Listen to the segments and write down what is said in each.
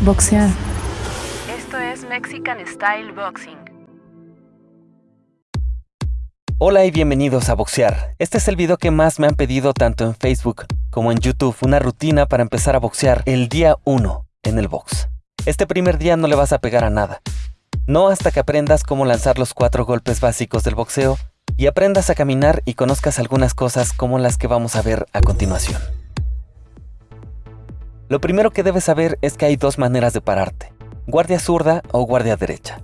Boxear. Esto es Mexican Style Boxing. Hola y bienvenidos a Boxear. Este es el video que más me han pedido tanto en Facebook como en YouTube, una rutina para empezar a boxear el día 1 en el box. Este primer día no le vas a pegar a nada. No hasta que aprendas cómo lanzar los cuatro golpes básicos del boxeo y aprendas a caminar y conozcas algunas cosas como las que vamos a ver a continuación. Lo primero que debes saber es que hay dos maneras de pararte, guardia zurda o guardia derecha.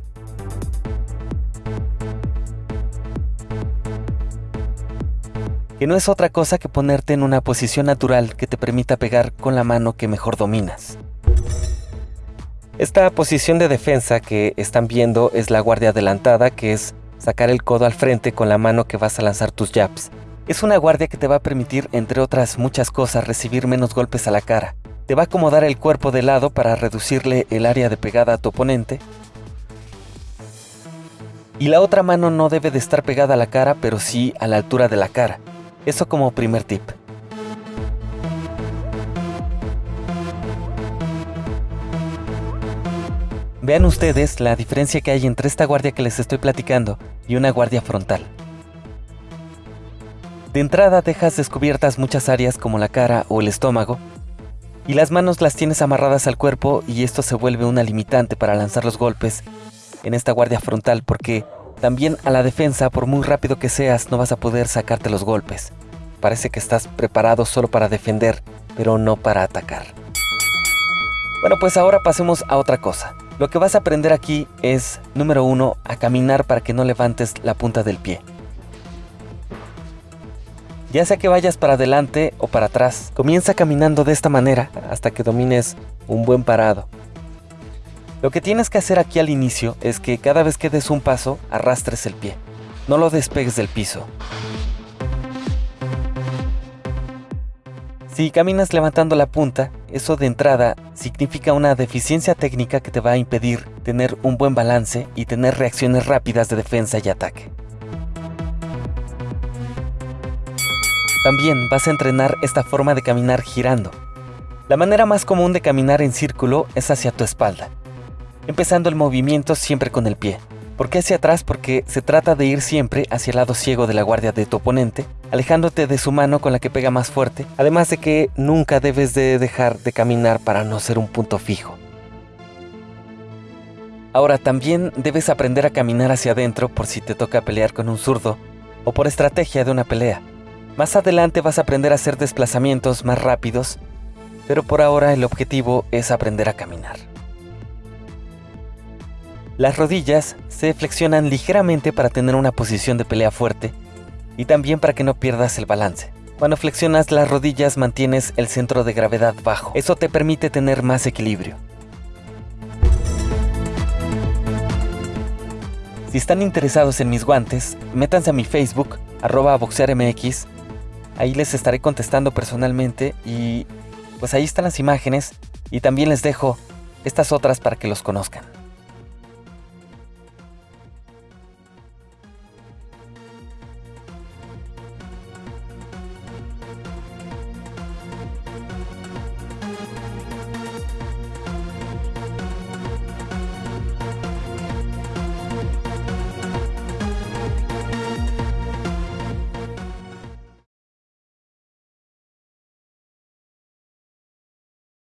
Que no es otra cosa que ponerte en una posición natural que te permita pegar con la mano que mejor dominas. Esta posición de defensa que están viendo es la guardia adelantada, que es sacar el codo al frente con la mano que vas a lanzar tus jabs. Es una guardia que te va a permitir, entre otras muchas cosas, recibir menos golpes a la cara, te va a acomodar el cuerpo de lado para reducirle el área de pegada a tu oponente. Y la otra mano no debe de estar pegada a la cara, pero sí a la altura de la cara. Eso como primer tip. Vean ustedes la diferencia que hay entre esta guardia que les estoy platicando y una guardia frontal. De entrada dejas descubiertas muchas áreas como la cara o el estómago, y las manos las tienes amarradas al cuerpo y esto se vuelve una limitante para lanzar los golpes en esta guardia frontal porque también a la defensa, por muy rápido que seas, no vas a poder sacarte los golpes. Parece que estás preparado solo para defender, pero no para atacar. Bueno, pues ahora pasemos a otra cosa. Lo que vas a aprender aquí es, número uno, a caminar para que no levantes la punta del pie. Ya sea que vayas para adelante o para atrás, comienza caminando de esta manera hasta que domines un buen parado. Lo que tienes que hacer aquí al inicio es que cada vez que des un paso, arrastres el pie. No lo despegues del piso. Si caminas levantando la punta, eso de entrada significa una deficiencia técnica que te va a impedir tener un buen balance y tener reacciones rápidas de defensa y ataque. También vas a entrenar esta forma de caminar girando. La manera más común de caminar en círculo es hacia tu espalda, empezando el movimiento siempre con el pie. ¿Por qué hacia atrás? Porque se trata de ir siempre hacia el lado ciego de la guardia de tu oponente, alejándote de su mano con la que pega más fuerte, además de que nunca debes de dejar de caminar para no ser un punto fijo. Ahora también debes aprender a caminar hacia adentro por si te toca pelear con un zurdo o por estrategia de una pelea. Más adelante vas a aprender a hacer desplazamientos más rápidos, pero por ahora el objetivo es aprender a caminar. Las rodillas se flexionan ligeramente para tener una posición de pelea fuerte y también para que no pierdas el balance. Cuando flexionas las rodillas mantienes el centro de gravedad bajo. Eso te permite tener más equilibrio. Si están interesados en mis guantes, métanse a mi Facebook, arroba boxearmx, Ahí les estaré contestando personalmente y pues ahí están las imágenes y también les dejo estas otras para que los conozcan.